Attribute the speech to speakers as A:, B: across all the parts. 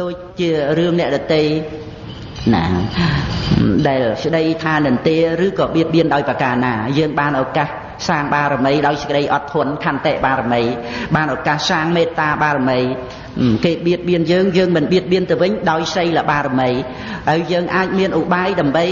A: ដូចជារឿងអ្នកដតីណាដែលស្ដីថានន្ទាឬក៏បៀតបៀនដោយប្រការណាយើងបានឱកាសសាងបារមីដោយសេចក្តីអត់ធន់ខន្តិបារមីបានឱកាសសាងមេត្តាបារមីគេបៀតបៀនយើងយើងមិនបៀតបៀនទៅវិញដោយសីលបារមីហើយយើងអាចមានឧបាយដើម្បី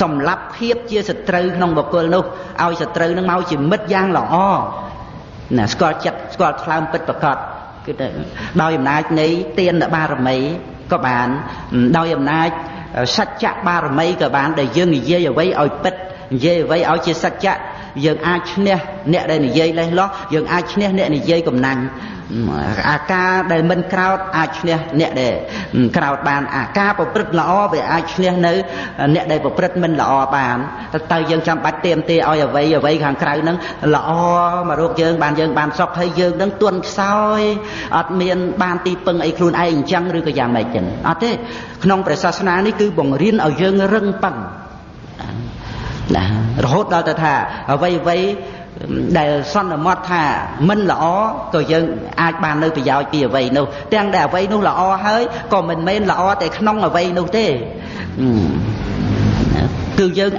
A: សម្លាប់ភាពជាសត្រូវក្នុងបុគ្គលនោះឲ្យសត្រូវនឹងមកជាមិត្តយ៉ាងល្អណាស្គាល់ចិត្តស្គាល់ថ្លើមពិតប្រកប គឺទៅដោយអំណាចនៃទានបារមីក៏បានដោយអំណាចសច្ចៈបារមីក៏បានដែលយើងនិយាយអ្វីឲ្យពិតនិយាយអ្វីឲ្យជាសច្ចៈ យើងអាចឈ្នះអ្នកដែលនិយាយលេះលោះយើងអាចឈ្នះអ្នកនិយាយកំណាញ់អាការដែលមិនក្រោតអាចឈ្នះអ្នកដែលក្រោតបានអាការប្រព្រឹត្តល្អវាអាចឈ្នះនៅអ្នកដែលប្រព្រឹត្តមិនល្អបានតើយើងចាំបាច់ទៀមទាឲ្យអ្វីអ្វីខាងក្រៅហ្នឹងល្អមករកយើងបានយើងបានសុខហើយយើងនឹងទន់ខ្សោយអត់មានបានទីពឹងអីខ្លួនឯងអញ្ចឹងឬក៏យ៉ាងម៉េចចឹងអត់ទេក្នុងព្រះសាសនានេះគឺបង្រៀនឲ្យយើងរឹងប៉ឹង ណារហូតដល់ទៅថាអ្វីអ្វីដែលសន្មត់ថាមិនល្អក៏យើងអាចបាននៅប្រយោជន៍ពីអ្វីនោះទាំងដែលអ្វីនោះល្អហើយក៏មិនមែនល្អតែក្នុងអ្វីនោះទេគឺយើង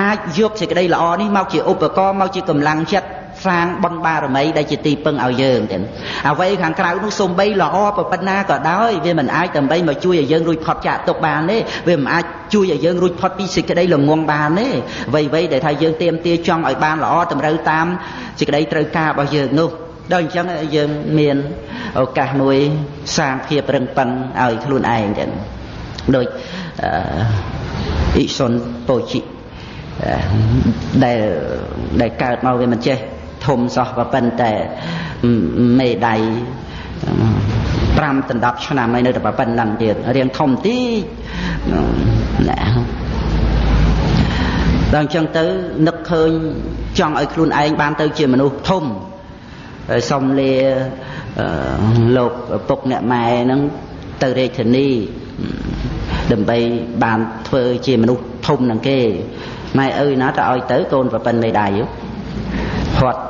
A: អាចយកសេចក្តីល្អនេះមកជាឧបករណ៍មកជាកម្លាំងចិត្ត សាងបុណ្យបារមីដែលជាទីពឹងឲ្យយើងទាំងអ្វីខាងក្រៅនោះសំបីល្អប៉ុណ្ណាក៏ដោយវាមិនអាចដើម្បីមកជួយឲ្យយើងរួចផុតចាកទុកបានទេវាមិនអាចជួយឲ្យយើងរួចផុតពីសេចក្តីល្ងងបានទេអ្វីៗដែលថាយើងទៀមទាចង់ឲ្យបានល្អតម្រូវតាមសេចក្តីត្រូវការរបស់យើងនោះដល់អញ្ចឹងយើងមានឱកាសមួយសាងភាពរឹងប៉ឹងឲ្យខ្លួនឯងចឹងដូចអ៊ីសុនពោជីដែលដែលកើតមកវាមិនចេះ ធំសោះក៏ប៉ុន្តែមេដៃ5ដណ្ដប់ឆ្នាំហើយនៅតែប៉ុណ្្នឹងទៀតរៀងធំតិចណាដល់អញ្ចឹងទៅនឹកឃើញចង់ឲ្យខ្លួនឯងបានទៅជាមនុស្សធំហើយសុំលាលោកពុកអ្នកម៉ែហ្នឹងទៅរាជធានីដើម្បីបានធ្វើជាមនុស្សធំនឹងគេម៉ែឪណាទៅឲ្យទៅកូនប្រពន្ធមេដៃ គាត់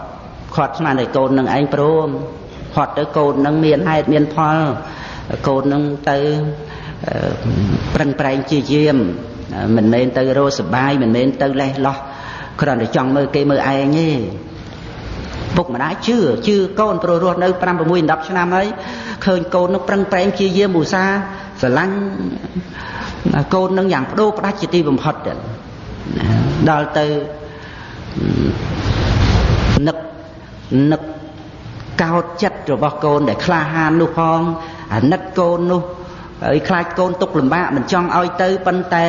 A: គាត់ស្មានតែកូននឹងឯងព្រមគាត់ទៅកូននឹងមានហេតុមានផលកូននឹងទៅប្រឹងប្រែងជាយាមមិនមែនទៅរស់សបាយមិនមែនទៅលេះលោះគ្រាន់តែចង់មើលគេមើលឯងទេពុកម្ដាយជឿជឿកូនព្រោះរស់នៅ5 6 10ឆ្នាំហើយឃើញកូននឹងប្រឹងប្រែងជាយាមឧស្សាហ៍ស្រឡាញ់កូននឹងយ៉ាងបដូរផ្ដាច់ជាទីបំផុតដល់ទៅ នឹកនឹកកោតចិត្តរបស់កូនដែលក្លាហាននោះផងអាណិតកូននោះហើយខ្លាចកូនទុកលំបាកមិនចង់ឲ្យទៅប៉ុន្តែ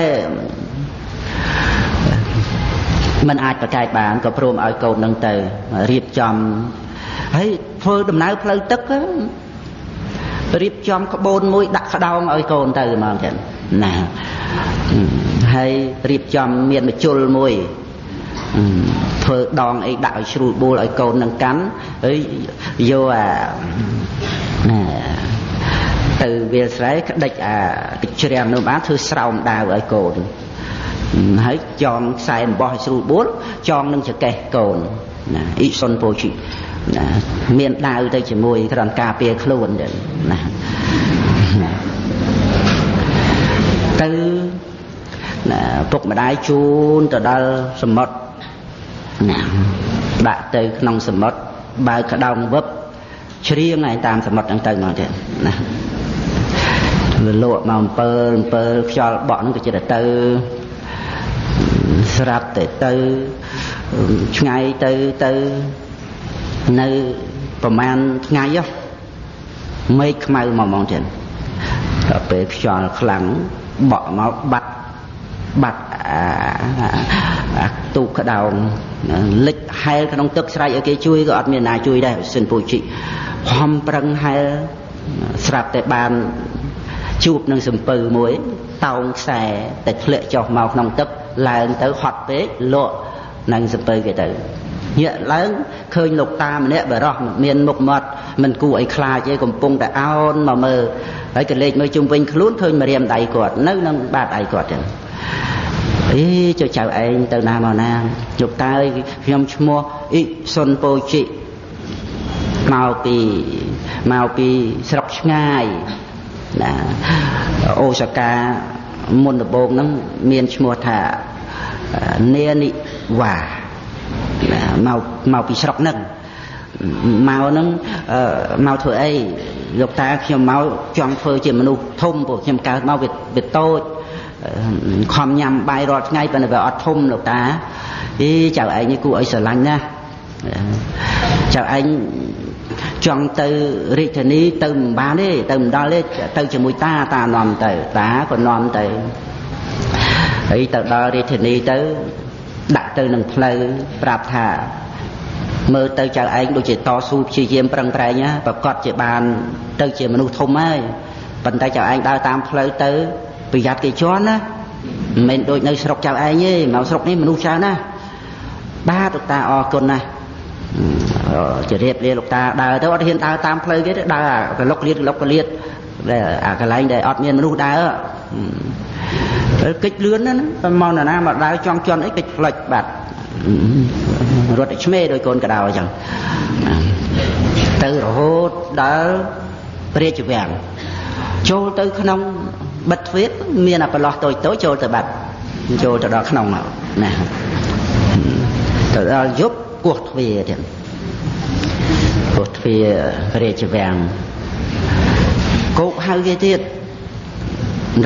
A: มันអាចប្រកែកបានក៏ព្រមឲ្យកូននឹងទៅរៀបចំហើយធ្វើដំណើរផ្លូវទឹករៀបចំក្បូនមួយដាក់ក្តោងឲ្យកូនទៅហ្មងចឹងណាហើយរៀបចំមានមជុលមួយ ធ្វើដងអីដាក់ឲ្យជ្រួលបួលឲ្យកូននឹងកាន់ហើយយកអាទៅវាលស្រែក្តិចអាទឹកជ្រាំនោះបានធ្វើស្រោមដាវឲ្យកូនហើយចងខ្សែអំបោះឲ្យស្រួលបួលចងនឹងចកេះកូនណាអ៊ីសុនពោជីណាមានដាវទៅជាមួយគ្រាន់ការពារខ្លួនចឹងណាទៅណាពុកម្ដាយជូនទៅដល់សមុទ្រ ណាដាក់ទៅក្នុងសមុទ្របើក្តោងវឹបជ្រៀងឯតាមសមុទ្រហ្នឹងទៅមកទៀតណាលលក់មកអំពើអំពើខ្យល់បក់ហ្នឹងក៏ចិត្តទៅស្រាប់តែទៅឆ្ងាយទៅទៅនៅប្រហែលថ្ងៃហ៎មេឃខ្មៅមកហ្មងទៀតដល់ពេលខ្យល់ខ្លាំងបក់មកបាត់បាត់អាទូកក្តោង លិចហែលក្នុងទឹកស្រែកឲ្យគេជួយក៏អត់មានណាជួយដែរសិនពូជីខំប្រឹងហែលស្រាប់តែបានជួបនឹងសំពៅមួយតោងខ្សែតែធ្លាក់ចុះមកក្នុងទឹកឡើងទៅហត់ពេកលក់នឹងសំពៅគេទៅញាក់ឡើងឃើញលោកតាម្នាក់បរោះមានមុខមាត់មិនគួរឲ្យខ្លាចទេកំពុងតែអោនមកមើលហើយក៏លេចមើលជុំវិញខ្លួនឃើញម្រាមដៃគាត់នៅនឹងបាតដៃគាត់ចឹង អីចុះចៅឯងទៅណាមកណាលោកតើខ្ញុំឈ្មោះអ៊ីសុនពោជីមកពីមកពីស្រុកឆ្ងាយណាអូសកាមុនដំបូងហ្នឹងមានឈ្មោះថានេនិវ៉ាមកមកពីស្រុកហ្នឹងមកហ្នឹងមកធ្វើអីលោកតាខ្ញុំមកចង់ធ្វើជាមនុស្សធំពួកខ្ញុំកើតមកវាតូច ខំញ៉ាំបាយរាល់ថ្ងៃប៉ុន្តែវាអត់ធំលោកតាអីចៅឯងនេះគួរឲ្យស្រឡាញ់ណាស់ចៅឯងចង់ទៅរាជធានីទៅមិនបានទេទៅមិនដល់ទេទៅជាមួយតាតានាំទៅតាក៏នាំទៅហើយទៅដល់រាជធានីទៅដាក់ទៅនឹងផ្លូវប្រាប់ថាមើលទៅចៅឯងដូចជាតស៊ូព្យាយាមប្រឹងប្រែងណាប្រកាសជាបាន ទៅជាមនុស្សធំហើយប៉ុន្តែចៅឯងដើរតាមផ្លូវទៅ ប្រយ័ត្នគេជន់ណាមិនមែនដូចនៅស្រុកចៅឯងទេមកស្រុកនេះមនុស្សច្រើនណាស់បាទលោកតាអរគុណណាស់ជរៀបលាលោកតាដើរទៅអត់ហ៊ានដើរតាមផ្លូវគេទេដើរកលុកលៀតកលុកកលៀតដែលអាកន្លែងដែលអត់មានមនុស្សដើរកិច្ចលឿនណាមកនរណាមកដើរចង់ជន់អីកិច្ចផ្លិចបាទរត់តែឆ្មេដោយកូនកដោអញ្ចឹងទៅរហូតដល់ព្រះរាជវាំងចូលទៅក្នុង បិទទ្វារមានអាប្រឡោះតូចតូចចូលទៅបាត់ចូលទៅដល់ក្នុងមកណាទៅដល់យប់គោះទ្វារទៀតគោះទ្វារព្រះរាជវាំងគោកហៅគេទៀត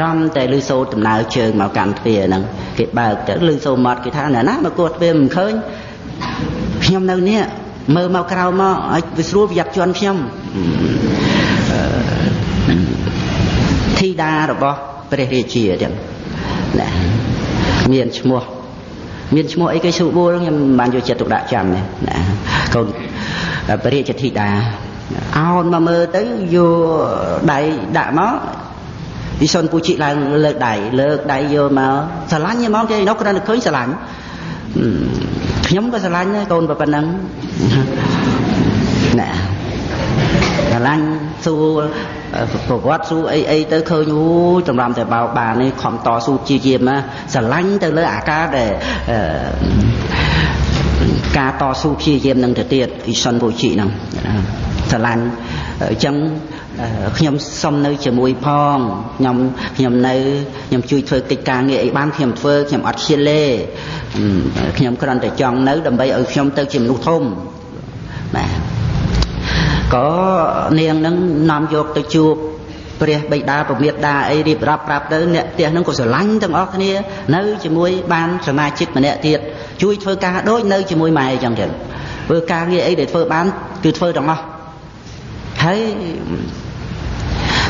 A: រំតែលឺសូរដំណើរជើងមកកាន់ទ្វារហ្នឹងគេបើកទៅលឺសូរមាត់គេថាណាណាមកគោះទ្វារមិនឃើញខ្ញុំនៅនេះមើលមកក្រៅមកឲ្យវាស្រួលប្រយ័ត្នជន់ខ្ញុំធី តារបស់ព្រះរាជាទៀតណាមានឈ្មោះមានឈ្មោះអីគេស្រួលខ្ញុំមិនបានយកចិត្តទុកដាក់ចាំទេណាកូនព្រះរាជធីតាអោនមកមើលទៅយកដៃដាក់មកវិសុនពូជីឡើងលើកដៃលើកដៃយកមកស្រឡាញ់ហ្មងគេនោះគ្រាន់តែឃើញស្រឡាញ់ខ្ញុំក៏ស្រឡាញ់ដែរកូនប៉ុណ្ណឹងណាស្រឡាញ់សួរ ប្រវត្តិសួរអីអីទៅឃើញអូតម្រាំតែបោបាននេះខំតស៊ូជាជាមណាស្រឡាញ់ទៅលើអាការដែលការតស៊ូព្យាយាមនឹងទៅទៀតអ៊ីសុនពូជីហ្នឹងស្រឡាញ់អញ្ចឹងខ្ញុំសុំនៅជាមួយផងខ្ញុំខ្ញុំនៅខ្ញុំជួយធ្វើកិច្ចការងារអីបានខ្ញុំធ្វើខ្ញុំអត់ឈៀលទេខ្ញុំគ្រាន់តែចង់នៅដើម្បីឲ្យខ្ញុំទៅជាមនុស្សធំបាទ ក៏នាងនឹងនាំយកទៅជួបព្រះបិតាពមេតាអីរៀបរាប់ប្រាប់ទៅអ្នកផ្ទះនឹងក៏ស្រឡាញ់ទាំងអស់គ្នានៅជាមួយបានសមាជិកម្នាក់ទៀតជួយធ្វើការដូចនៅជាមួយម៉ែអញ្ចឹងទៀតធ្វើការងារអីដែលធ្វើបានគឺធ្វើទាំងអស់ហើយ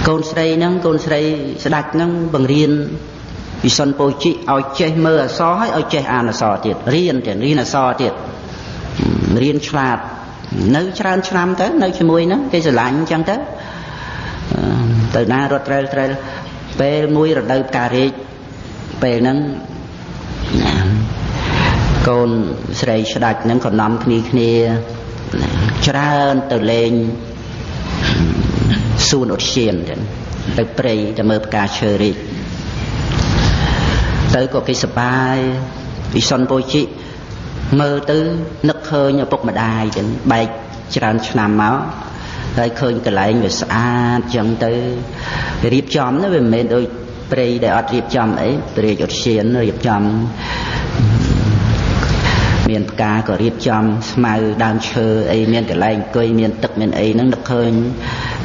A: កូនស្រីហ្នឹងកូនស្រីស្ដាច់ហ្នឹងបង្រៀនវិសុនពោជិឲ្យចេះមើលអសរហើយឲ្យចេះអានអសរទៀតរៀនទៀតរៀនអសរទៀតរៀនឆ្លាត នៅច្រើនឆ្នាំទៅនៅជាមួយហ្នឹងគេស្រឡាញ់អញ្ចឹងទៅទៅណារត់ត្រែលត្រែលពេលមួយរដូវផ្ការាជពេលហ្នឹងកូនស្រីស្ដាច់ហ្នឹងក៏នាំគ្នាគ្នាច្រើនទៅលេងសួនឧទ្យានទៅព្រៃទៅមើលផ្កាឈើរីកទៅក៏គេសប្បាយវិសុនពោជិ មើលទៅនឹកឃើញឪពុកម្ដាយចឹងបែកច្រើនឆ្នាំមកហើយឃើញកន្លែងវាស្អាតចឹងទៅរៀបចំណាវាមិនមែនដូចព្រៃដែលអត់រៀបចំអីព្រៃឧទ្យានរៀបចំមានផ្កាក៏រៀបចំស្មៅដើមឈើអីមានកន្លែងអង្គុយមានទឹកមានអីហ្នឹងនឹកឃើញ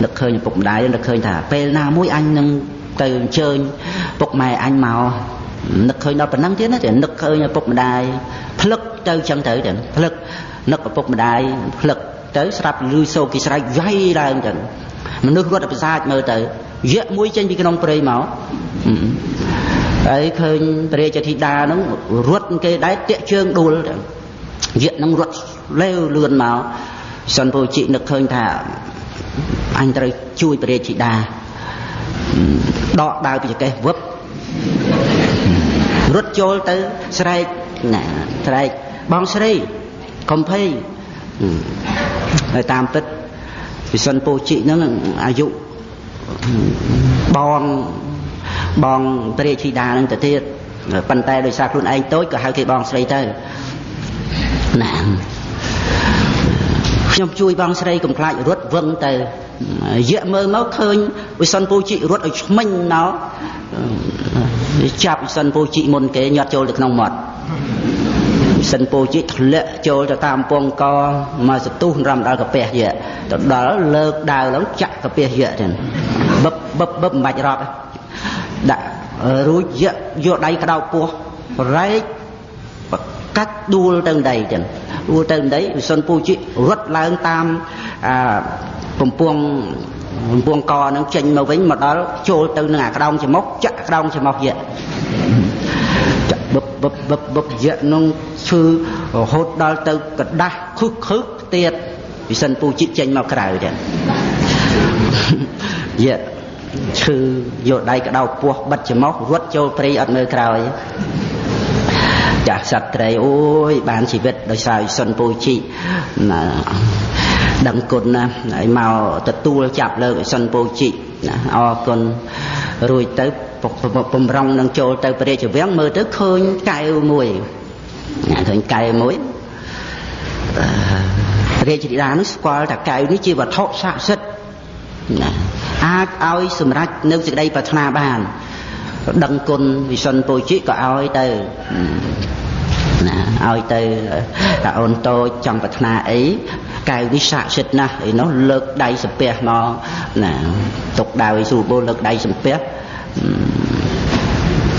A: នឹកឃើញឪពុកម្ដាយនឹកឃើញថាពេលណាមួយអញនឹងទៅអញ្ជើញពុកម៉ែអញមកនឹកឃើញដល់ប៉ុណ្ណឹងទៀតណាតែនឹកឃើញឪពុកម្ដាយ ផ្លឹកទៅចឹងទៅទាំងផ្លឹកនឹកឪពុកម្ដាយផ្លឹកទៅស្រាប់លឺសូគេស្រែកយ៉ៃឡើងចឹងមនុស្សរត់ប្រសាចមើលទៅយៈមួយចេញពីក្នុងព្រៃមកហើយឃើញព្រះរាជធីតាហ្នឹងរត់គេដែរតាក់ជើងដួលយៈហ្នឹងរត់លេវលឿនមកសិនពូជីនឹកឃើញថាអញត្រូវជួយព្រះរាជធីតាដកដាវពីចកេះវឹបរត់ចូលទៅស្រែក ណាស្រែកបងស្រីកំភៃហើយតាមពិតវិសិនពូជីហ្នឹងអាយុបងបងព្រះរាជធីតានឹងទៅទៀតប៉ុន្តែដោយសារខ្លួនឯងតូចក៏ហៅគេបងស្រីទៅណាខ្ញុំជួយបងស្រីកំខ្លាចរត់វឹងទៅយៈមើលមកឃើញវិសុនពូជីរត់ឲ្យឆ្មិញមកចាប់វិសុនពូជីមុនគេញាត់ចូលទៅក្នុងមាត់វិ សិនពូជីធ្លាក់ចូលទៅតាមពងកមកសទុះរំដល់កាពះយៈទៅដល់លើកដាវឡើងចាក់កាពះយៈទៅបឹបបឹបបឹបមិនបាច់រាប់ដាក់រួចយៈយកដៃក្តោបពោះរែកកាច់ដួលទៅដីចឹងដួលទៅដីវិសុនពូជីរត់ឡើងតាមអាកំពងកំពងកនឹងចេញមកវិញមកដល់ចូលទៅនឹងអាក្តោងច្រមុះចាក់ក្តោងច្រមុះយៈចាក់ បឹបបឹបបឹបបឹបយៈនឹងឈឺរហូតដល់ទៅกระដាស់ខឹកខឹកទៀតវិសិនពូជីចេញមកក្រៅទៀតយៈឈឺយកដៃក្តោបពោះបិទច្រមុះរត់ចូលព្រៃអត់មើលក្រោយចាស់សត្វត្រីអូយបានជីវិតដោយសារសុនពូជីណាដឹងគុណណាហើយមកទទួលចាប់លើកសុនពូជីណាអរគុណរួចទៅ បំរុងនឹងចូលទៅព្រះរាជវាំងមើលទៅឃើញកែវមួយណាឃើញកែវមួយរាជធីតានោះស្គាល់ថាកែវនេះជាវត្ថុស័ក្តិសិទ្ធិណាអាចឲ្យសម្រេចនៅសេចក្តីប្រាថ្នាបានដឹងគុណវិសុនពូជីក៏ឲ្យទៅណាឲ្យទៅតាអូនតូចចង់ប្រាថ្នាអីកៅនេះស័ក្តិសិទ្ធិណាស់អីនោះលើកដៃសំពះមកណាទុកដៅឲ្យស្រួលបូលលើកដៃសំពះ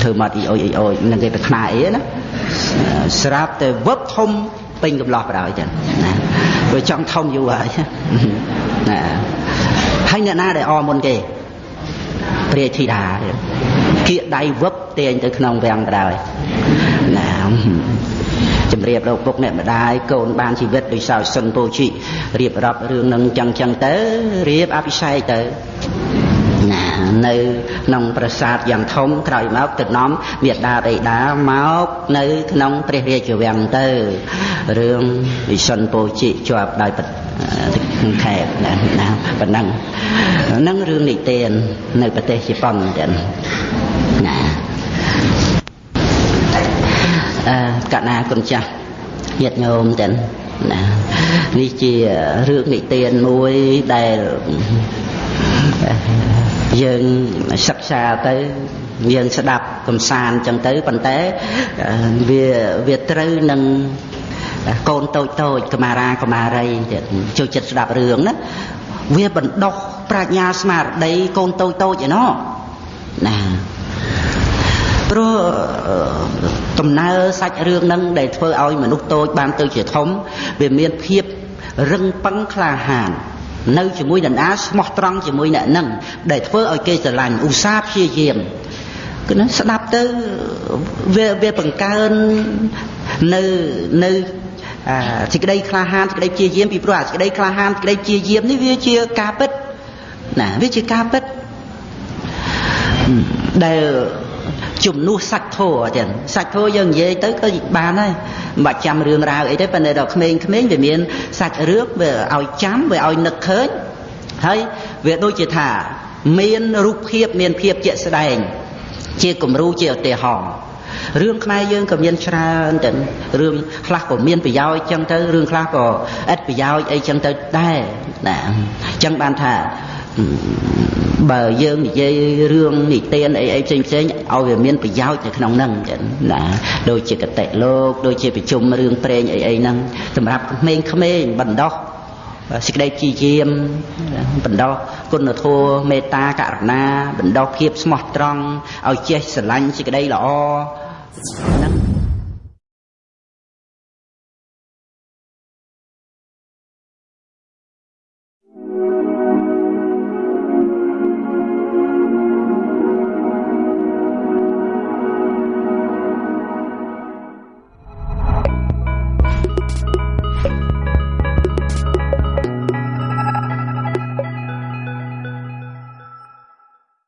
A: ធ្វើមកអ៊ីអុយអ៊ីអុយនឹងគេប្រាថ្នាអីណាស្រាប់តែវឹបធំពេញកំឡោះបដ ாய் ចឹងណាវាចង់ធំយូរហើយណាហើយអ្នកណាដែលអមុនគេព្រះធីតាគៀកដៃវឹបទាញទៅក្នុងវាំងបដ ாய் ណាជំរាបលោកពុកអ្នកម្ដាយកូនបានជីវិតដោយសារសុនពោជីរៀបរាប់រឿងនឹងចឹងចឹងទៅរៀបអភិសេកទៅ ណានៅក្នុងប្រាសាទយ៉ាងធំក្រោយមកទៅនាំមេដាបេដាមកនៅក្នុងព្រះរាជវាំងទៅរឿងវិសុនពោជីជាប់ដោយខែណាណាប៉ុណ្ណឹងហ្នឹងរឿងនិទាននៅប្រទេសជប៉ុនចឹងណាអឺកណាគុណចាស់ញាតិញោមទាំងណានេះជារឿងនិទានមួយដែល យើងសិក្សាទៅយើងស្ដាប់កំសាន្តចឹងទៅប៉ុន្តែវាវាត្រូវនឹងកូនតូចតូចកមារាកមារីចូលចិត្តស្ដាប់រឿងណាវាបណ្ដោះប្រាជ្ញាស្មារតីកូនតូចតូចឯណោះណាព្រោះដំណើរសាច់រឿងហ្នឹងដែលធ្វើឲ្យមនុស្សតូចបានទៅជាធំវាមានភាពរឹងប៉ឹងក្លាហាន នៅជាមួយនរណាស្មោះត្រង់ជាមួយអ្នកនឹងដែលធ្វើឲ្យគេស្រឡាញ់ឧស្សាហ៍ព្យាយាមគឺនឹងស្ដាប់ទៅវាវាបង្កើននៅនៅអាសេចក្តីក្លាហានសេចក្តីព្យាយាមពីព្រោះអាសេចក្តីក្លាហានសេចក្តីព្យាយាមនេះវាជាការពិតណាវាជាការពិតដែល ជំនួសសាច់ធោចឹងសាច់ធោយើងនិយាយទៅក៏បានហើយមិនបាច់ចាំរឿងរ៉ាវអីទេប៉ុន្តែដល់ក្មេងៗវាមានសាច់រឿងវាឲ្យចាំវាឲ្យនឹកឃើញហើយវាដូចជាថាមានរូបភាពមានភាពជាក់ស្ដែង ជាគំរូជាឧទាហរណ៍រឿងខ្មែរយើងក៏មានច្រើនទៅរឿងខ្លះក៏មានប្រយោជន៍ចឹងទៅរឿងខ្លះក៏ឥតប្រយោជន៍អីចឹងទៅដែរណាអញ្ចឹងបានថា បើយើងនិយាយរឿងនិទានអីអីផ្សេងផ្សេងឲ្យវាមានប្រយោជន៍នៅក្នុងហ្នឹងចឹងណាដូចជាកតិលោកដូចជាប្រជុំរឿងព្រេងអីអីហ្នឹងសម្រាប់ក្មេងៗបណ្ដោះសេចក្តីជាយាមបណ្ដោះគុណធម៌មេត្តាករុណាបណ្ដោះភាពស្មោះត្រង់ឲ្យចេះស្រឡាញ់សេចក្តីល្អហ្នឹង